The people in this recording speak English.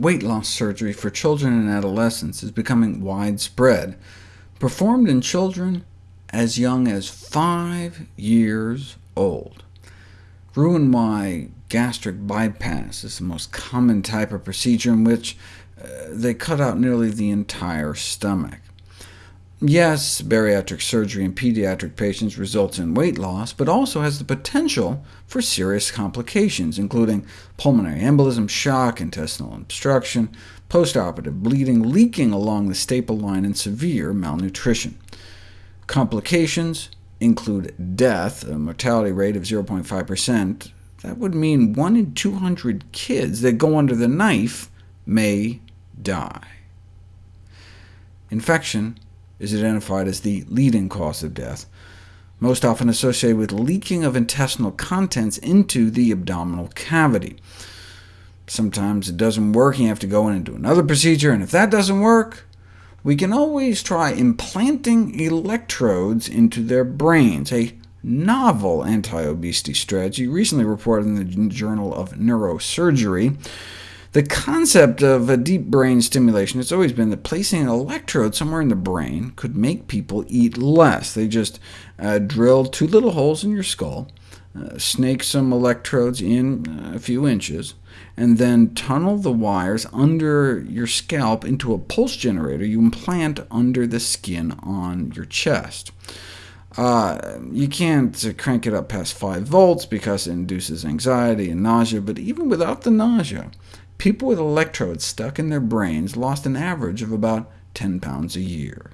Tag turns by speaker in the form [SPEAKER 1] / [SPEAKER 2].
[SPEAKER 1] weight loss surgery for children and adolescents is becoming widespread, performed in children as young as five years old. Roux-en-Y gastric bypass is the most common type of procedure in which uh, they cut out nearly the entire stomach. Yes, bariatric surgery in pediatric patients results in weight loss, but also has the potential for serious complications, including pulmonary embolism, shock, intestinal obstruction, postoperative bleeding, leaking along the staple line, and severe malnutrition. Complications include death, a mortality rate of 0.5%. That would mean 1 in 200 kids that go under the knife may die. Infection is identified as the leading cause of death, most often associated with leaking of intestinal contents into the abdominal cavity. Sometimes it doesn't work, and you have to go in and do another procedure, and if that doesn't work, we can always try implanting electrodes into their brains, a novel anti-obesity strategy recently reported in the Journal of Neurosurgery. The concept of a deep brain stimulation has always been that placing an electrode somewhere in the brain could make people eat less. They just uh, drill two little holes in your skull, uh, snake some electrodes in uh, a few inches, and then tunnel the wires under your scalp into a pulse generator you implant under the skin on your chest. Uh, you can't crank it up past 5 volts because it induces anxiety and nausea, but even without the nausea, people with electrodes stuck in their brains lost an average of about 10 pounds a year.